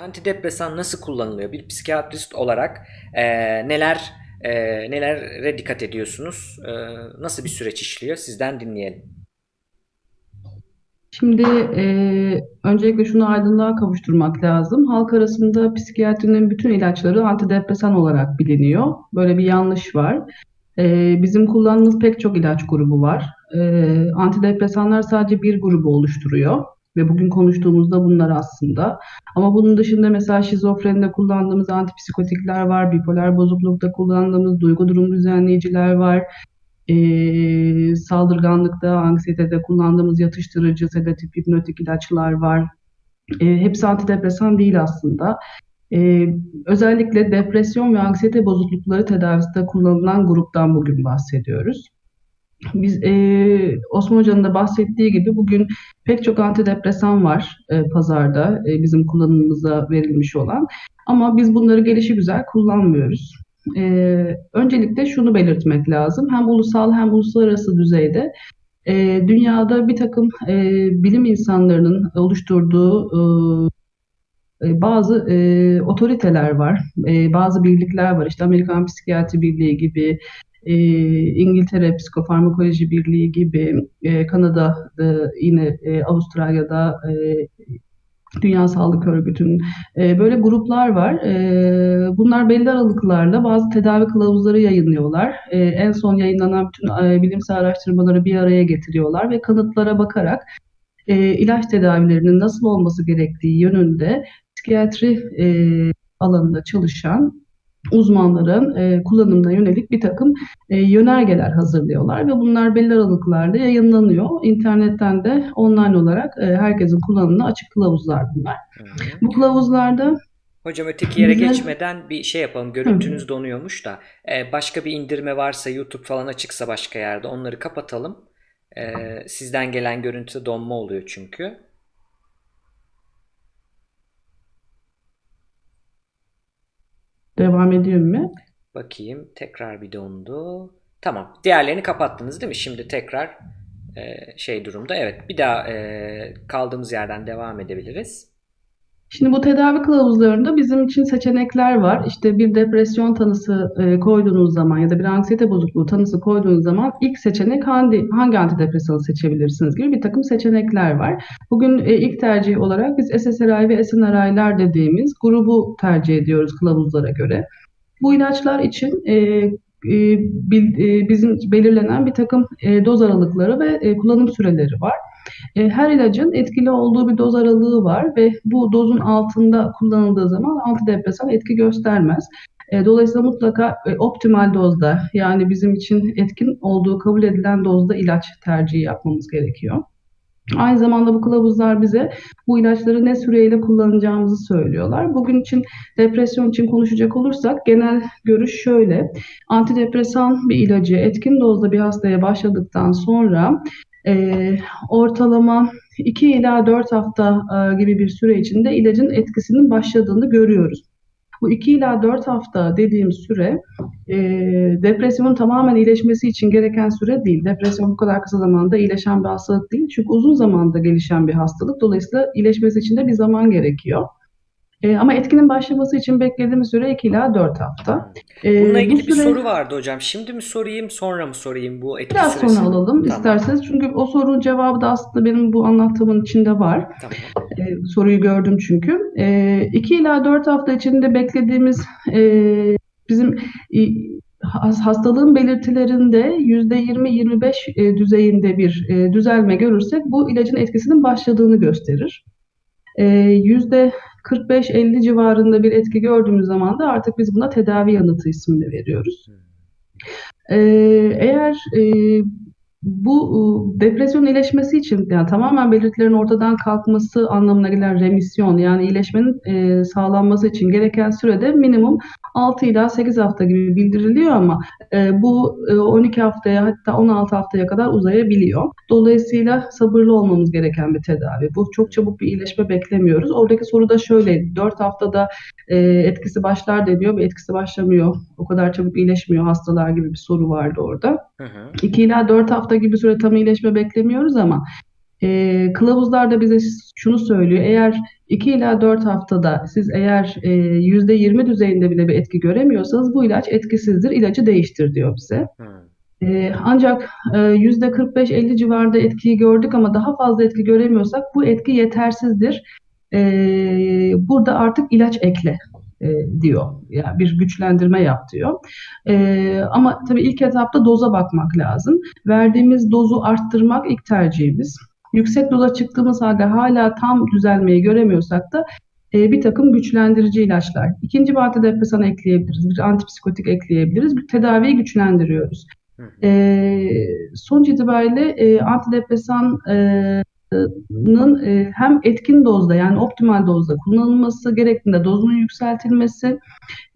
Antidepresan nasıl kullanılıyor? Bir psikiyatrist olarak e, neler e, nelere dikkat ediyorsunuz? E, nasıl bir süreç işliyor? Sizden dinleyelim. Şimdi eee, öncelikle şunu aydınlığa kavuşturmak lazım. Halk arasında psikiyatrinin bütün ilaçları antidepresan olarak biliniyor. Böyle bir yanlış var. Eee, bizim kullandığımız pek çok ilaç grubu var. Eee, antidepresanlar sadece bir grubu oluşturuyor. Ve bugün konuştuğumuzda bunlar aslında. Ama bunun dışında mesela şizofrenide kullandığımız antipsikotikler var, bipolar bozuklukta kullandığımız duygu durum düzenleyiciler var. Eee, saldırganlıkta, anksiyetede kullandığımız yatıştırıcı, sedatif, hipnotik ilaçlar var. Eee, hepsi antidepresan değil aslında. Eee, özellikle depresyon ve anksiyete bozuklukları tedavisinde kullanılan gruptan bugün bahsediyoruz. Biz eee, Osman Hoca'nın da bahsettiği gibi bugün pek çok antidepresan var eee, pazarda eee, bizim kullanımımıza verilmiş olan. Ama biz bunları gelişigüzel kullanmıyoruz. Eee, öncelikle şunu belirtmek lazım. Hem ulusal hem uluslararası düzeyde eee, dünyada bir takım eee, bilim insanlarının oluşturduğu eee, bazı eee, otoriteler var, eee, bazı birlikler var. İşte Amerikan Psikiyatri Birliği gibi, eee, İngiltere Psikofarmakoloji Birliği gibi, eee, Kanada'da yine eee, Avustralya'da eee, Dünya Sağlık Örgütü'nün e, böyle gruplar var. E, bunlar belli aralıklarla bazı tedavi kılavuzları yayınlıyorlar. E, en son yayınlanan bütün e, bilimsel araştırmaları bir araya getiriyorlar ve kanıtlara bakarak e, ilaç tedavilerinin nasıl olması gerektiği yönünde psikiyatri e, alanında çalışan uzmanların e, kullanımına yönelik bir takım e, yönergeler hazırlıyorlar ve bunlar belli aralıklarla yayınlanıyor. İnternetten de online olarak e, herkesin kullanımına açık kılavuzlar bunlar. Hı hı. Bu kılavuzlarda Hocam öteki yere bize geçmeden bir şey yapalım. Hı. Görüntünüz donuyormuş da. E, başka bir indirme varsa YouTube falan açıksa başka yerde onları kapatalım. E, sizden gelen görüntüde donma oluyor çünkü. Devam ediyor mu? Bakayım tekrar bir dondu. Tamam. Diğerlerini kapattınız değil mi? Şimdi tekrar e, şey durumda. Evet. Bir daha e, kaldığımız yerden devam edebiliriz. Şimdi bu tedavi kılavuzlarında bizim için seçenekler var. İşte bir depresyon tanısı e, koyduğunuz zaman ya da bir anksiyete bozukluğu tanısı koyduğunuz zaman ilk seçenek hangi, hangi antidepresanı seçebilirsiniz gibi bir takım seçenekler var. Bugün e, ilk tercih olarak biz SSRI ve SNRI'ler dediğimiz grubu tercih ediyoruz kılavuzlara göre. Bu ilaçlar için e, bizim belirlenen bir takım e, doz aralıkları ve e, kullanım süreleri var. E, her ilacın etkili olduğu bir doz aralığı var ve bu dozun altında kullanıldığı zaman antidepresan etki göstermez. E, dolayısıyla mutlaka e, optimal dozda yani bizim için etkin olduğu kabul edilen dozda ilaç tercihi yapmamız gerekiyor. Aynı zamanda bu kılavuzlar bize bu ilaçları ne süreyle kullanacağımızı söylüyorlar. Bugün için depresyon için konuşacak olursak genel görüş şöyle. Antidepresan bir ilacı etkin dozda bir hastaya başladıktan sonra e, ortalama 2 ila 4 hafta e, gibi bir süre içinde ilacın etkisinin başladığını görüyoruz. Bu 2 ila 4 hafta dediğim süre e, depresyonun tamamen iyileşmesi için gereken süre değil. Depresyon bu kadar kısa zamanda iyileşen bir hastalık değil. Çünkü uzun zamanda gelişen bir hastalık. Dolayısıyla iyileşmesi için de bir zaman gerekiyor. E, ama etkinin başlaması için beklediğimiz süre 2 ila 4 hafta. Bununla E, bu ilgili bir süre soru vardı hocam. Şimdi mi sorayım, sonra mı sorayım bu etki biraz sonra süresini? alalım Tamam. isterseniz. Çünkü o sorunun cevabı da aslında benim bu anlattığımın içinde var. Tamam. E, soruyu gördüm çünkü. E, 2 ila 4 hafta içinde beklediğimiz e, bizim e, has- hastalığın belirtilerinde %20-25 e, düzeyinde bir e, düzelme görürsek bu ilacın etkisinin başladığını gösterir. E, yüzde 45-50 civarında bir etki gördüğümüz zaman da artık biz buna tedavi yanıtı ismini veriyoruz. Eğer e, bu e, depresyon iyileşmesi için yani tamamen belirtilerin ortadan kalkması anlamına gelen remisyon yani iyileşmenin e, sağlanması için gereken sürede minimum 6 ila 8 hafta gibi bildiriliyor ama e, bu e, 12 haftaya hatta 16 haftaya kadar uzayabiliyor. Dolayısıyla sabırlı olmamız gereken bir tedavi. Bu çok çabuk bir iyileşme beklemiyoruz. Oradaki soru da şöyle 4 haftada e, etkisi başlar deniyor ve etkisi başlamıyor. O kadar çabuk iyileşmiyor hastalar gibi bir soru vardı orada. Hı hı. 2 ila 4 hafta gibi süre tam iyileşme beklemiyoruz ama E, kılavuzlar da bize şunu söylüyor. Eğer 2 ila 4 haftada siz eğer e, %20 düzeyinde bile bir etki göremiyorsanız bu ilaç etkisizdir. İlacı değiştir diyor bize. Hmm. Ee, ancak e, %45-50 civarında etkiyi gördük ama daha fazla etki göremiyorsak bu etki yetersizdir. Ee, burada artık ilaç ekle e, diyor. Yani bir güçlendirme yap diyor. Ee, ama tabii ilk etapta doza bakmak lazım. Verdiğimiz dozu arttırmak ilk tercihimiz. Yüksek doza çıktığımız halde hala tam düzelmeyi göremiyorsak da e, bir takım güçlendirici ilaçlar. İkinci antidepresan ekleyebiliriz, bir antipsikotik ekleyebiliriz. Bir tedaviyi güçlendiriyoruz. E, sonuç itibariyle e, antidepresanın e, hem etkin dozda yani optimal dozda kullanılması gerektiğinde dozunun yükseltilmesi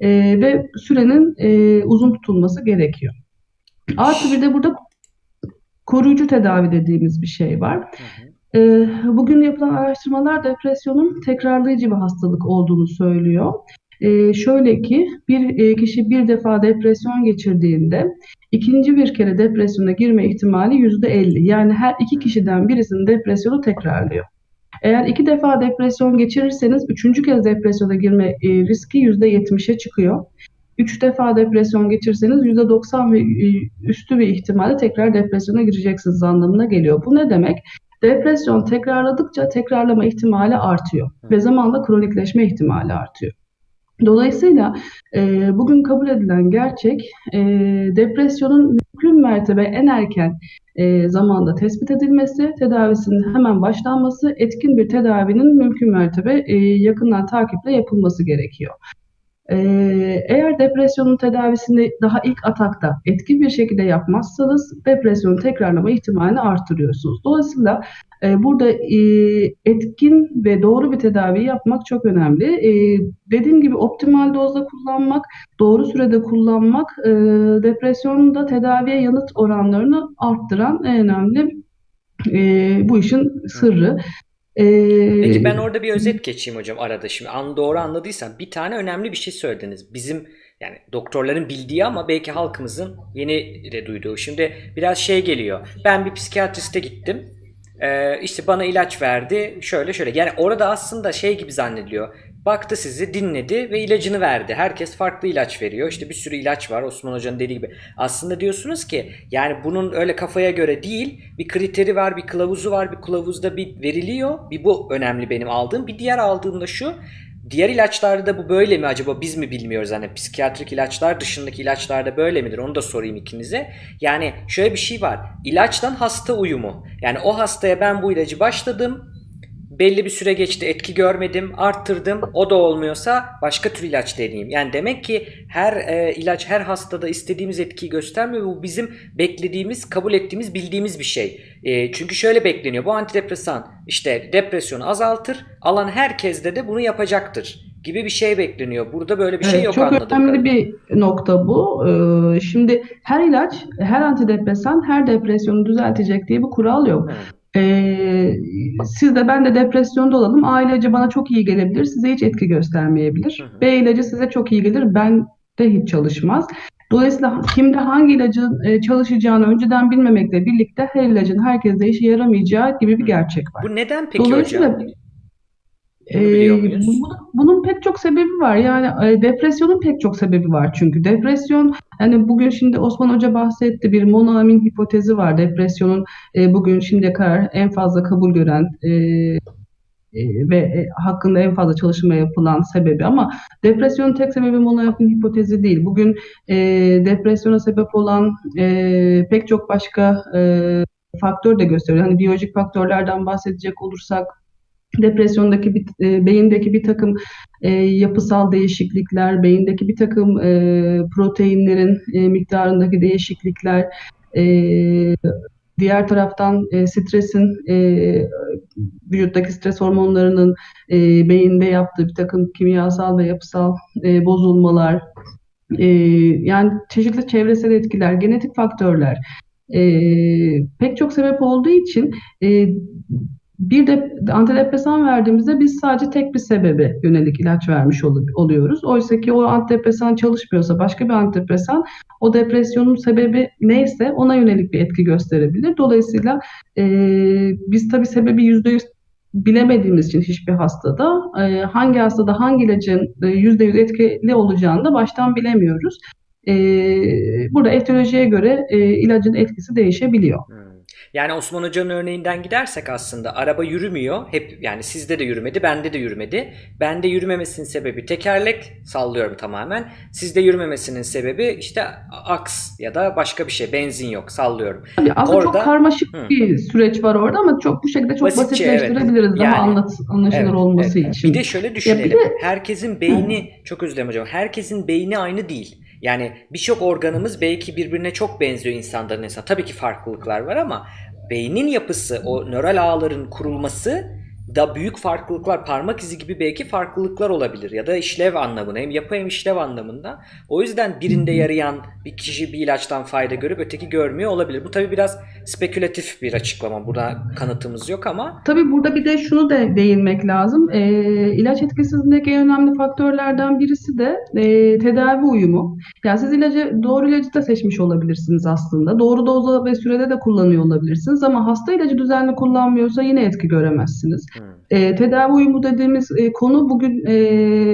e, ve sürenin e, uzun tutulması gerekiyor. Artı bir de burada koruyucu tedavi dediğimiz bir şey var. Hı hı. Bugün yapılan araştırmalar depresyonun tekrarlayıcı bir hastalık olduğunu söylüyor. Ee, şöyle ki bir e, kişi bir defa depresyon geçirdiğinde ikinci bir kere depresyona girme ihtimali %50. Yani her iki kişiden birisinin depresyonu tekrarlıyor. Eğer iki defa depresyon geçirirseniz üçüncü kez depresyona girme e, riski %70'e çıkıyor. Üç defa depresyon geçirseniz %90 ve e, üstü bir ihtimalle tekrar depresyona gireceksiniz anlamına geliyor. Bu ne demek? Depresyon tekrarladıkça tekrarlama ihtimali artıyor ve zamanla kronikleşme ihtimali artıyor. Dolayısıyla e, bugün kabul edilen gerçek e, depresyonun mümkün mertebe en erken e, zamanda tespit edilmesi, tedavisinin hemen başlanması, etkin bir tedavinin mümkün mertebe e, yakından takiple yapılması gerekiyor. Ee, eğer depresyonun tedavisini daha ilk atakta etkin bir şekilde yapmazsanız depresyonu tekrarlama ihtimalini arttırıyorsunuz. Dolayısıyla e, burada e, etkin ve doğru bir tedavi yapmak çok önemli. E, dediğim gibi optimal dozda kullanmak, doğru sürede kullanmak e, depresyonun da tedaviye yanıt oranlarını arttıran en önemli bu işin sırrı. Peki ben orada bir özet geçeyim hocam arada şimdi. An doğru anladıysam bir tane önemli bir şey söylediniz. Bizim yani doktorların bildiği ama belki halkımızın yeni de duyduğu. Şimdi biraz şey geliyor. Ben bir psikiyatriste gittim. Ee, işte bana ilaç verdi. Şöyle şöyle. Yani orada aslında şey gibi zannediliyor. Baktı sizi dinledi ve ilacını verdi. Herkes farklı ilaç veriyor. İşte bir sürü ilaç var Osman Hoca'nın dediği gibi. Aslında diyorsunuz ki yani bunun öyle kafaya göre değil bir kriteri var bir kılavuzu var bir kılavuzda bir veriliyor. Bir bu önemli benim aldığım. Bir diğer aldığım da şu. Diğer ilaçlarda da bu böyle mi acaba biz mi bilmiyoruz hani psikiyatrik ilaçlar dışındaki ilaçlarda böyle midir onu da sorayım ikinize. Yani şöyle bir şey var ilaçtan hasta uyumu yani o hastaya ben bu ilacı başladım belli bir süre geçti etki görmedim arttırdım o da olmuyorsa başka tür ilaç deneyeyim. Yani demek ki her e, ilaç her hastada istediğimiz etkiyi göstermiyor bu bizim beklediğimiz kabul ettiğimiz bildiğimiz bir şey. E, çünkü şöyle bekleniyor bu antidepresan işte depresyonu azaltır alan herkeste de bunu yapacaktır gibi bir şey bekleniyor. Burada böyle bir şey Evet, yok çok anladığım önemli kadarıyla. bir nokta bu. Ee, şimdi her ilaç, her antidepresan her depresyonu düzeltecek diye bir kural yok. Hı, Ee, siz de ben de depresyonda olalım. A ilacı bana çok iyi gelebilir, size hiç etki hı göstermeyebilir. hı, B ilacı size çok iyi gelir, ben de hiç çalışmaz. Dolayısıyla kimde hangi ilacın e, çalışacağını önceden bilmemekle birlikte her ilacın herkeste işe yaramayacağı gibi bir hı. gerçek var. Bu neden peki Dolayısıyla hocam? Bunu ee, muyuz? bunun, bunun pek çok sebebi var. Yani e, depresyonun pek çok sebebi var çünkü. Depresyon, hani bugün şimdi Osman Hoca bahsetti bir monoamin hipotezi var. Depresyonun e, bugün şimdiye kadar en fazla kabul gören e, e, ve e, hakkında en fazla çalışma yapılan sebebi ama depresyonun tek sebebi monoamin hipotezi değil. Bugün e, depresyona sebep olan e, pek çok başka e, faktör de gösteriyor. Hani biyolojik faktörlerden bahsedecek olursak Depresyondaki bir, e, beyindeki bir takım e, yapısal değişiklikler, beyindeki bir takım e, proteinlerin e, miktarındaki değişiklikler, e, diğer taraftan e, stresin, e, vücuttaki stres hormonlarının e, beyinde yaptığı bir takım kimyasal ve yapısal e, bozulmalar, e, yani çeşitli çevresel etkiler, genetik faktörler, e, pek çok sebep olduğu için e, bir de antidepresan verdiğimizde biz sadece tek bir sebebe yönelik ilaç vermiş ol- oluyoruz. Oysa ki o antidepresan çalışmıyorsa başka bir antidepresan o depresyonun sebebi neyse ona yönelik bir etki gösterebilir. Dolayısıyla e, biz tabii sebebi yüzde yüz bilemediğimiz için hiçbir hastada e, hangi hastada hangi ilacın e, yüzde yüz etkili olacağını da baştan bilemiyoruz. E, burada etiyolojiye göre e, ilacın etkisi değişebiliyor. Hmm. Yani Osman Hoca'nın örneğinden gidersek aslında araba yürümüyor. Hep yani sizde de yürümedi, bende de yürümedi. Bende yürümemesinin sebebi tekerlek, sallıyorum tamamen. Sizde yürümemesinin sebebi işte aks ya da başka bir şey, benzin yok, sallıyorum. Tabii aslında çok Orada karmaşık Hı. bir süreç var orada ama çok bu şekilde çok basitçe evet. basitleştirebiliriz daha Yani anlat, anlaşılır Evet, olması evet. için. Bir de şöyle Ya bir düşünelim. de Herkesin beyni, çok özür dilerim hocam, herkesin beyni aynı değil. Yani birçok organımız belki birbirine çok benziyor insanların insan. Tabii ki farklılıklar var ama beynin yapısı, o nöral ağların kurulması da büyük farklılıklar, parmak izi gibi belki farklılıklar olabilir ya da işlev anlamında hem yapı hem işlev anlamında. O yüzden birinde yarayan bir kişi bir ilaçtan fayda görüp öteki görmüyor olabilir. Bu tabii biraz spekülatif bir açıklama. Buna kanıtımız yok ama Tabii burada bir de şunu da değinmek lazım. Ee, ilaç etkisizliğindeki en önemli faktörlerden birisi de e, tedavi uyumu. Yani siz ilacı doğru ilacı da seçmiş olabilirsiniz aslında. Doğru dozda ve sürede de kullanıyor olabilirsiniz ama hasta ilacı düzenli kullanmıyorsa yine etki göremezsiniz. E, tedavi uyumu dediğimiz e, konu bugün e,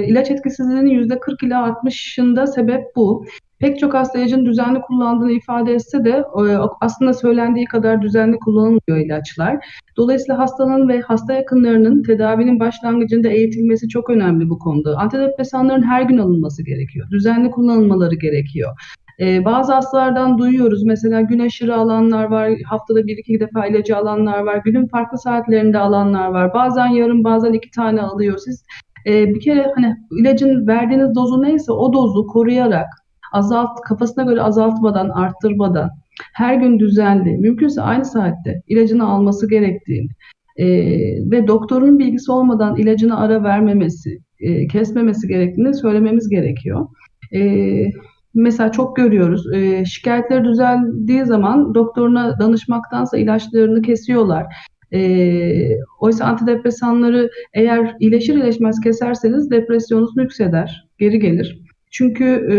ilaç etkisizliğinin %40 ila 60'ında sebep bu. Pek çok hasta ilacın düzenli kullandığını ifade etse de e, aslında söylendiği kadar düzenli kullanılmıyor ilaçlar. Dolayısıyla hastanın ve hasta yakınlarının tedavinin başlangıcında eğitilmesi çok önemli bu konuda. Antidepresanların her gün alınması gerekiyor. Düzenli kullanılmaları gerekiyor. Ee, bazı hastalardan duyuyoruz. Mesela gün aşırı alanlar var, haftada bir iki defa ilacı alanlar var, günün farklı saatlerinde alanlar var. Bazen yarım, bazen iki tane alıyor. Siz e, bir kere hani ilacın verdiğiniz dozu neyse o dozu koruyarak azalt, kafasına göre azaltmadan, arttırmadan, her gün düzenli, mümkünse aynı saatte ilacını alması gerektiğini e, ve doktorun bilgisi olmadan ilacına ara vermemesi, e, kesmemesi gerektiğini söylememiz gerekiyor. E, mesela çok görüyoruz, e, şikayetleri düzeldiği zaman doktoruna danışmaktansa ilaçlarını kesiyorlar. E, oysa antidepresanları eğer iyileşir iyileşmez keserseniz depresyonunuz nükseder, geri gelir. Çünkü e,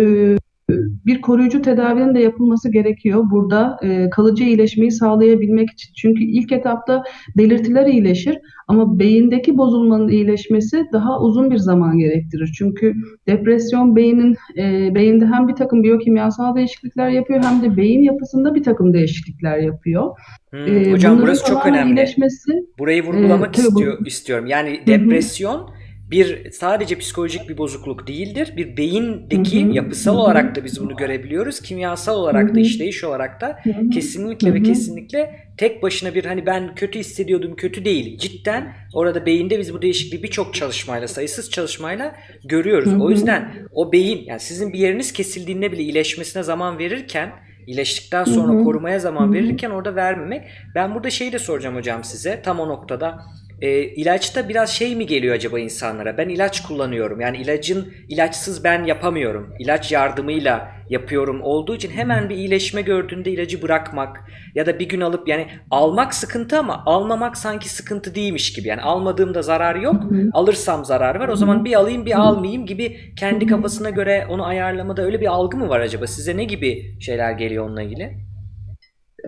bir koruyucu tedavinin de yapılması gerekiyor burada e, kalıcı iyileşmeyi sağlayabilmek için. Çünkü ilk etapta belirtiler iyileşir ama beyindeki bozulmanın iyileşmesi daha uzun bir zaman gerektirir. Çünkü depresyon beynin e, beyinde hem bir takım biyokimyasal değişiklikler yapıyor hem de beyin yapısında bir takım değişiklikler yapıyor. hmm. E, Hocam bunların burası çok önemli. iyileşmesi Burayı e, vurgulamak bu. istiyor, istiyorum. Yani Hı hı, depresyon bir sadece psikolojik bir bozukluk değildir. Bir beyindeki hı, hı yapısal hı, olarak da biz bunu görebiliyoruz. Kimyasal olarak da işleyiş olarak da kesinlikle ve kesinlikle tek başına bir hani ben kötü hissediyordum kötü değil. Cidden orada beyinde biz bu değişikliği birçok çalışmayla sayısız çalışmayla görüyoruz. O yüzden o beyin yani sizin bir yeriniz kesildiğinde bile iyileşmesine zaman verirken iyileştikten sonra korumaya zaman verirken orada vermemek. Ben burada şeyi de soracağım hocam size tam o noktada. E, ilaçta biraz şey mi geliyor acaba insanlara? Ben ilaç kullanıyorum. Yani ilacın ilaçsız ben yapamıyorum. İlaç yardımıyla yapıyorum olduğu için hemen bir iyileşme gördüğünde ilacı bırakmak ya da bir gün alıp yani almak sıkıntı ama almamak sanki sıkıntı değilmiş gibi. Yani almadığımda zarar yok. Alırsam zarar var. O zaman bir alayım bir almayayım gibi kendi kafasına göre onu ayarlamada öyle bir algı mı var acaba? Size ne gibi şeyler geliyor onunla ilgili?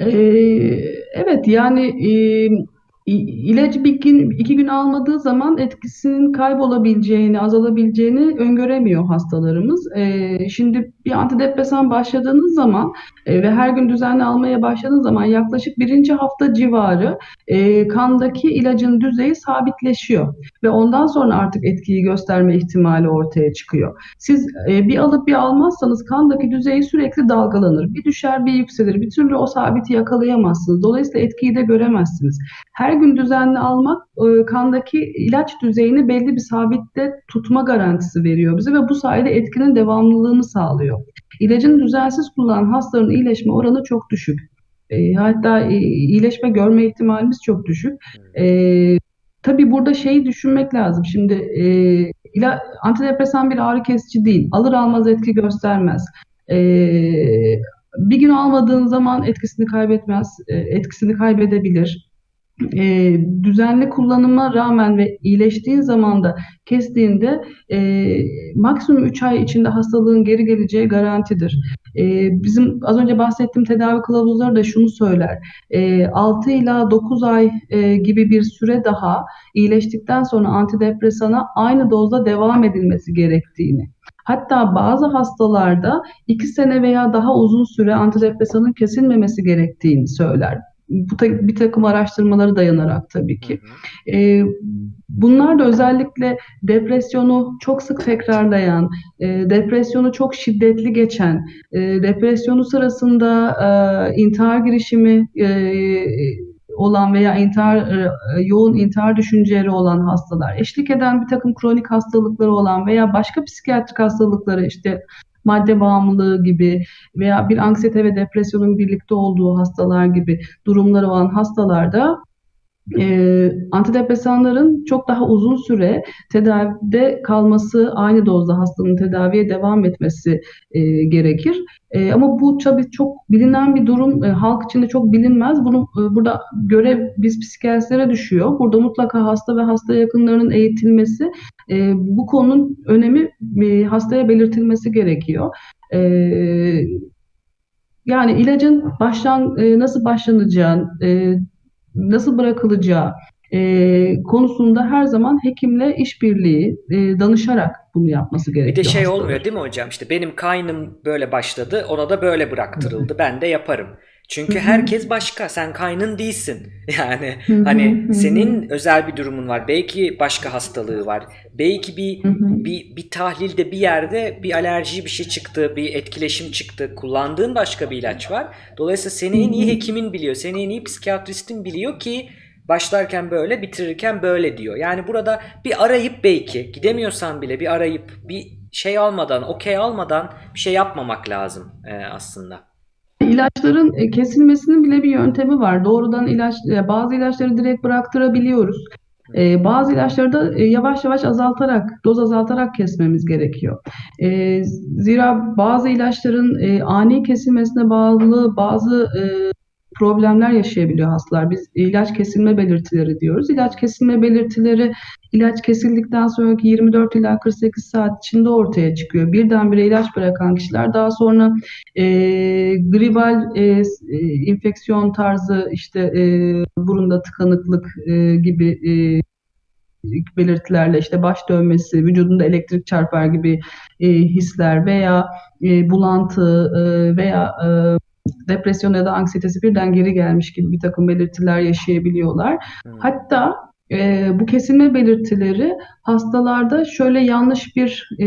Ee, evet yani e, ilacı bir gün, iki gün almadığı zaman etkisinin kaybolabileceğini, azalabileceğini öngöremiyor hastalarımız. Ee, şimdi bir antidepresan başladığınız zaman e, ve her gün düzenli almaya başladığınız zaman yaklaşık birinci hafta civarı e, kandaki ilacın düzeyi sabitleşiyor ve ondan sonra artık etkiyi gösterme ihtimali ortaya çıkıyor. Siz e, bir alıp bir almazsanız kandaki düzeyi sürekli dalgalanır. Bir düşer bir yükselir. Bir türlü o sabiti yakalayamazsınız. Dolayısıyla etkiyi de göremezsiniz. Her gün düzenli almak e, kandaki ilaç düzeyini belli bir sabitte tutma garantisi veriyor bize ve bu sayede etkinin devamlılığını sağlıyor. İlacın düzensiz kullanan hastaların iyileşme oranı çok düşük. E, hatta e, iyileşme görme ihtimalimiz çok düşük. Tabii burada şeyi düşünmek lazım. Şimdi antidepresan bir ağrı kesici değil. Alır almaz etki göstermez. Bir gün almadığın zaman etkisini kaybetmez, etkisini kaybedebilir. E, düzenli kullanıma rağmen ve iyileştiğin zaman da kestiğinde e, maksimum 3 ay içinde hastalığın geri geleceği garantidir. E, bizim az önce bahsettiğim tedavi kılavuzları da şunu söyler. E, 6 ila 9 ay e, gibi bir süre daha iyileştikten sonra antidepresana aynı dozda devam edilmesi gerektiğini. Hatta bazı hastalarda 2 sene veya daha uzun süre antidepresanın kesilmemesi gerektiğini söyler. Bu ta- bir takım araştırmalara dayanarak tabii ki. Ee, bunlar da özellikle depresyonu çok sık tekrarlayan, e, depresyonu çok şiddetli geçen, e, depresyonu sırasında e, intihar girişimi e, olan veya intihar e, yoğun intihar düşünceleri olan hastalar, eşlik eden bir takım kronik hastalıkları olan veya başka psikiyatrik hastalıkları işte madde bağımlılığı gibi veya bir anksiyete ve depresyonun birlikte olduğu hastalar gibi durumları olan hastalarda e, antidepresanların çok daha uzun süre tedavide kalması, aynı dozda hastanın tedaviye devam etmesi e, gerekir. E, ama bu tabii çok bilinen bir durum, e, halk içinde çok bilinmez. Bunu e, burada görev biz psikiyatristlere düşüyor. Burada mutlaka hasta ve hasta yakınlarının eğitilmesi, e, bu konunun önemi e, hastaya belirtilmesi gerekiyor. E, yani ilacın başlan e, nasıl başlanacağı, e, nasıl bırakılacağı e, konusunda her zaman hekimle işbirliği e, danışarak bunu yapması Bir de gerekiyor şey olmuyor değil mi hocam? İşte benim kaynım böyle başladı, ona da böyle bıraktırıldı. Ben de yaparım. Çünkü herkes başka. Sen kaynın değilsin. Yani hani senin özel bir durumun var. Belki başka hastalığı var. Belki bir bir bir tahlilde bir yerde bir alerji bir şey çıktı, bir etkileşim çıktı. Kullandığın başka bir ilaç var. Dolayısıyla seni en iyi hekimin biliyor. Seni en iyi psikiyatristin biliyor ki başlarken böyle, bitirirken böyle diyor. Yani burada bir arayıp belki gidemiyorsan bile bir arayıp bir şey almadan, okey almadan bir şey yapmamak lazım e, aslında. İlaçların e, kesilmesinin bile bir yöntemi var. Doğrudan ilaç, e, bazı ilaçları direkt bıraktırabiliyoruz. E, bazı ilaçları da yavaş yavaş azaltarak, doz azaltarak kesmemiz gerekiyor. Zira bazı ilaçların ani kesilmesine bağlı bazı problemler yaşayabiliyor hastalar. Biz ilaç kesilme belirtileri diyoruz. İlaç kesilme belirtileri ilaç kesildikten sonraki 24 ila 48 saat içinde ortaya çıkıyor. Birdenbire ilaç bırakan kişiler daha sonra e, gribal e, e, infeksiyon tarzı işte e, burunda tıkanıklık e, gibi e, belirtilerle işte baş dönmesi, vücudunda elektrik çarpar gibi e, hisler veya e, bulantı e, veya e, depresyon ya da anksiyetesi birden geri gelmiş gibi bir takım belirtiler yaşayabiliyorlar. Hatta e, bu kesilme belirtileri hastalarda şöyle yanlış bir e,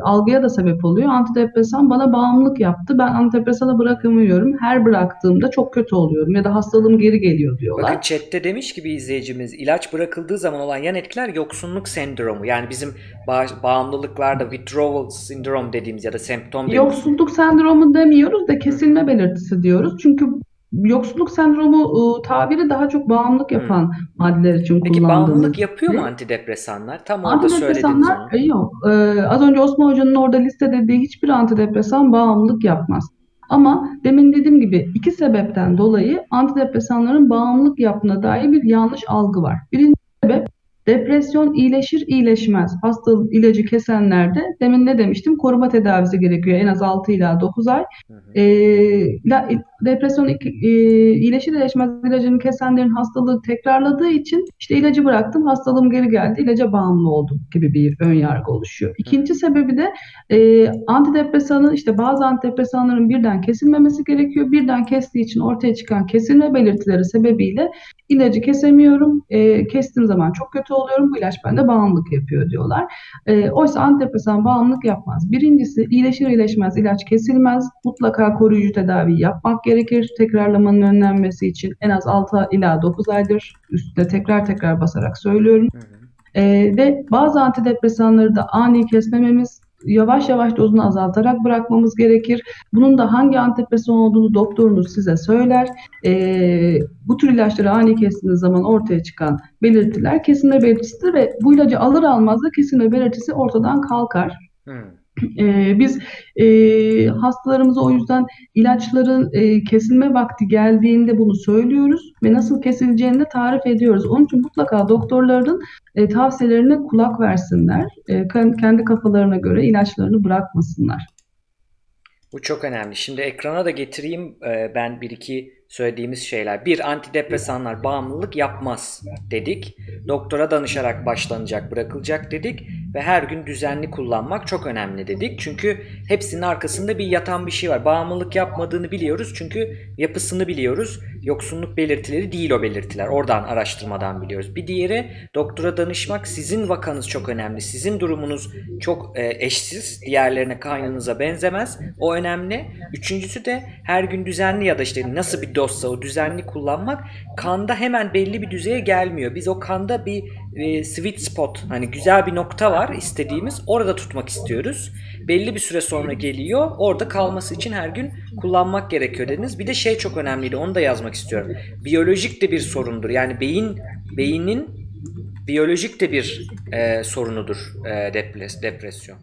algıya da sebep oluyor. Antidepresan bana bağımlılık yaptı. Ben antidepresanı bırakamıyorum. Her bıraktığımda çok kötü oluyorum ya da hastalığım geri geliyor Bakın diyorlar. chatte demiş ki bir izleyicimiz ilaç bırakıldığı zaman olan yan etkiler yoksunluk sendromu. Yani bizim ba- bağımlılıklarda withdrawal syndrome dediğimiz ya da semptom dediğimiz. Yoksulluk sendromu demiyoruz da kesilme belirtisi diyoruz. Çünkü yoksulluk sendromu e, tabiri daha çok bağımlılık Hmm. yapan maddeler için Peki kullandığımız bağımlılık yapıyor mu antidepresanlar? Tam orada söylediniz Antidepresanlar onu. e, yok. Ee, az önce Osman Hoca'nın orada listelediği hiçbir antidepresan bağımlılık yapmaz. Ama demin dediğim gibi iki sebepten dolayı antidepresanların bağımlılık yaptığına dair bir yanlış algı var. Birinci sebep depresyon iyileşir iyileşmez. Hasta ilacı kesenlerde demin ne demiştim? Koruma tedavisi gerekiyor en az 6 ila 9 ay. Hı hı. Ee, la- depresyon e, iyileşir iyileşmez ilacını kesenlerin hastalığı tekrarladığı için işte ilacı bıraktım hastalığım geri geldi ilaca bağımlı oldum gibi bir ön yargı oluşuyor. İkinci sebebi de e, antidepresanın işte bazı antidepresanların birden kesilmemesi gerekiyor. Birden kestiği için ortaya çıkan kesilme belirtileri sebebiyle ilacı kesemiyorum. E, kestiğim zaman çok kötü oluyorum. Bu ilaç bende bağımlılık yapıyor diyorlar. E, oysa antidepresan bağımlılık yapmaz. Birincisi iyileşir iyileşmez ilaç kesilmez. Mutlaka koruyucu tedavi yapmak gerekir. Tekrarlamanın önlenmesi için en az 6 ila 9 aydır üstüne tekrar tekrar basarak söylüyorum. Hı hı. Ee, ve bazı antidepresanları da ani kesmememiz, yavaş yavaş dozunu azaltarak bırakmamız gerekir. Bunun da hangi antidepresan olduğunu doktorunuz size söyler. Ee, bu tür ilaçları ani kestiğiniz zaman ortaya çıkan belirtiler kesilme belirtisidir ve bu ilacı alır almaz da kesilme belirtisi ortadan kalkar. Hı. Ee, biz e, hastalarımıza o yüzden ilaçların e, kesilme vakti geldiğinde bunu söylüyoruz ve nasıl kesileceğini de tarif ediyoruz. Onun için mutlaka doktorların e, tavsiyelerine kulak versinler. E, kendi kafalarına göre ilaçlarını bırakmasınlar. Bu çok önemli. Şimdi ekrana da getireyim e, ben bir iki söylediğimiz şeyler. Bir, antidepresanlar bağımlılık yapmaz dedik. Doktora danışarak başlanacak, bırakılacak dedik. Ve her gün düzenli kullanmak çok önemli dedik. Çünkü hepsinin arkasında bir yatan bir şey var. Bağımlılık yapmadığını biliyoruz çünkü yapısını biliyoruz. Yoksunluk belirtileri değil o belirtiler. Oradan araştırmadan biliyoruz. Bir diğeri doktora danışmak. Sizin vakanız çok önemli. Sizin durumunuz çok e, eşsiz. Diğerlerine kaynınıza benzemez. O önemli. Üçüncüsü de her gün düzenli ya da işte nasıl bir dozsa o düzenli kullanmak kanda hemen belli bir düzeye gelmiyor. Biz o kanda bir e, sweet spot hani güzel bir nokta var istediğimiz orada tutmak istiyoruz. Belli bir süre sonra geliyor. Orada kalması için her gün kullanmak gerekiyor dediniz. Bir de şey çok önemliydi. Onu da yazmak istiyorum. Biyolojik de bir sorundur. Yani beyin beynin biyolojik de bir e, sorunudur e, depres- depresyon.